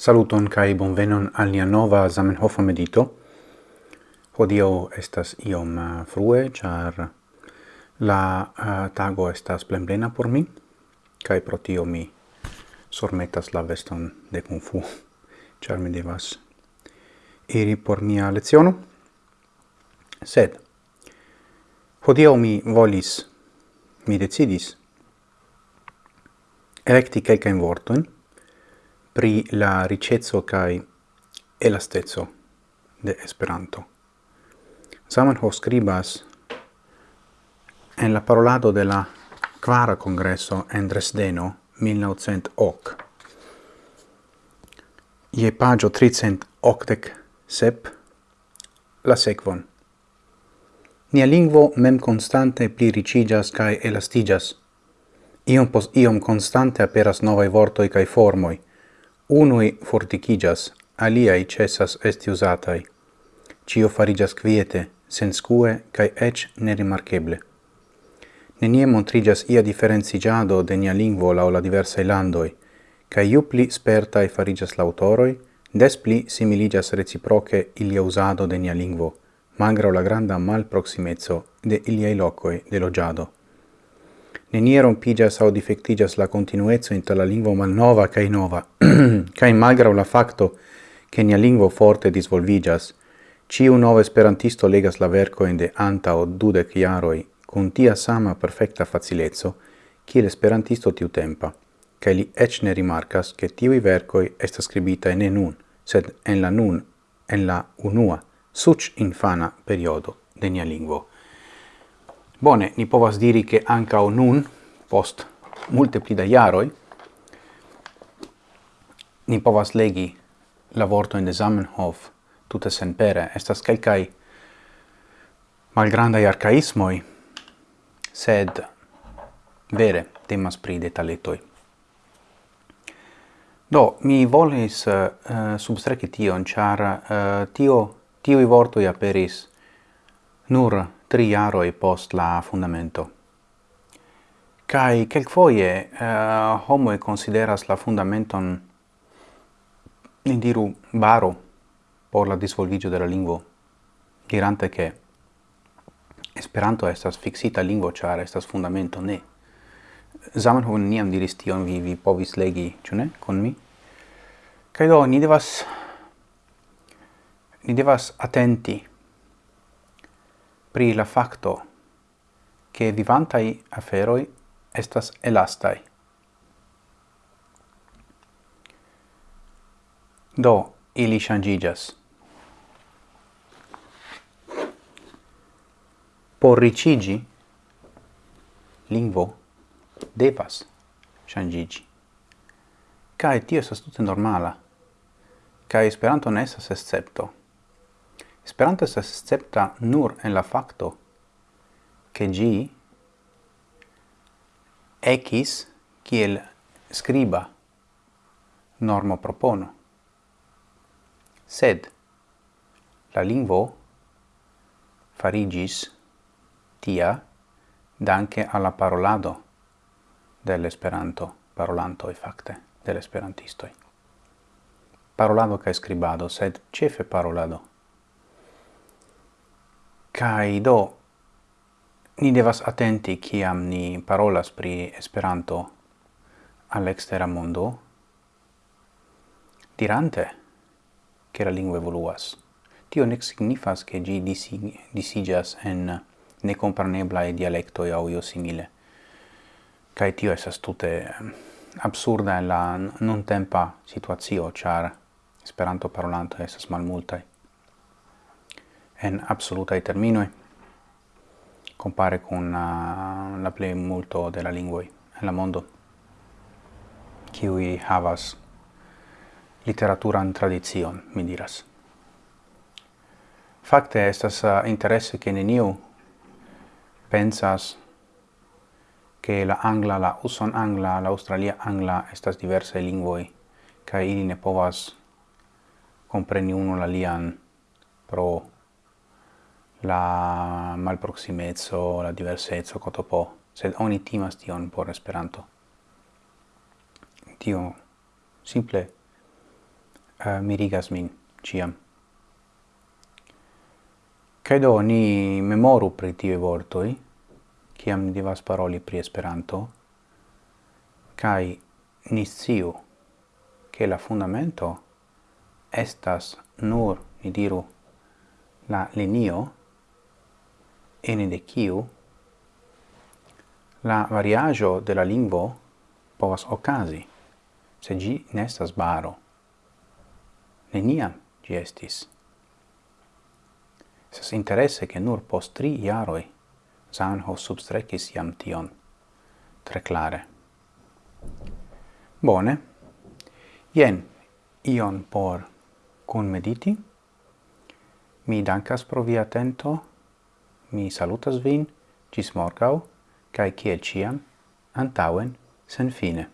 Saluton kai bonvenon al nia nova Zamenhof medito. Hodio estas iom eh, frue, char la uh, tago estas plenplena por mi kai pro tio mi sormetas la veston de kung fu, char mi devas iri por mia leciono. Sed hodio mi volis mi decidis electi quelcaen vortojn pri la ricezzo kai elastezzo de Esperanto. Zamenhof scribas en la parolado de la quara congresso en Dresdeno 1908. Ie pagio 380 sep la sequon. Nia lingvo mem constante pli ricigas cae elastigas. Iom pos iom constante aperas novae vortoi cae formoi, Unui forticigas, aliai cessas esti usatai. Cio farigas quiete, senscue, cae ec nerimarcheble. Nenie montrigas ia differenzigiado de nia lingvo lao la diversae landoi, cae iu pli spertae farigas lautoroi, des pli similigas reciproce ilia usado de nia lingvo, malgrau la granda malproximezzo de iliai locoi de logiado nenie rompigas au defectigas la continuezzo inter la lingvo malnova cae nova, cae malgrau la facto che nia lingvo forte disvolvigas, ciu nova esperantisto legas la verco in de anta o dudec iaroi con tia sama perfecta facilezzo, kiel esperantisto tiu tempa, cae li ec ne rimarcas che tiui vercoi est scribita in nun, sed en la nun, en la unua, suc infana periodo de nia lingvo. Bone, ni povas diri che anca o nun, post multe pli da iaroi, ni povas legi la vorto in de Zamenhof tutte sen pere. Estas calcai malgrandai arcaismoi, sed vere temas pri detaletoi. Do, mi volis eh, uh, substreci tion, char uh, eh, tio, tiui vortoi aperis nur tri jaroj post la fundamento. Kai kelkfoje eh, uh, homo consideras la fundamenton in diru baro por la disvolvigio de la lingvo, dirante che Esperanto estas fixita lingua, char estas fundamento, ne. Zamenhof niam diris tion, vi, vi povis legi, ĉu ne, con mi? Kaj do, ni devas, ni devas atenti pri la facto che vivantai aferoi estas elastai. Do, ili shangigas. Por ricigi, lingvo devas shangigi. Cae tio estas tute normala, cae esperanto ne estas escepto. Esperanto estas escepta nur en la facto che gi ecis kiel scriba normo propono. Sed la lingvo farigis tia danke alla parolado dell'esperanto parolanto e facte dell'esperantistoi. Parolado ca scribado, sed cefe parolado. Kai do ni devas atenti kiam ni parolas pri Esperanto al ekstera mondo dirante che la lingua evoluas. Tio ne signifas che gi disig disigas en ne comprenebla e dialecto e io simile. Kai tio esas tute absurda en la non tempa situazio, char Esperanto parolanto esas malmultai en absolutai terminoi, compare con uh, la play multo de la lingvoi en la mondo, qui havas literaturan tradizion, mi diras. Fakte estas uh, interesse che neniu pensas che la angla, la uson angla, la australia angla estas diverse lingvoi, ca ili ne povas compreni uno la lian pro la malproximezzo, la diverseco, cotopo, sed oni timas tion por Esperanto. Tio simple eh, uh, mirigas min ciam. Kaj ni memoru pri tiuj vortoi, ciam ni devas paroli pri Esperanto, cai ni sciu che la fundamento estas nur, ni diru, la linio ene de kiu la variajo de la lingvo povas ocasi, se gi nestas baro. Neniam gi estis. Sas interesse che nur post tri iaroi Sanho substrecis iam tion tre clare. Bone, Ien ion por cun mediti. Mi dankas pro via atento mi salutas vin, gis morgau, cae ciel ciam, antauen, sen fine.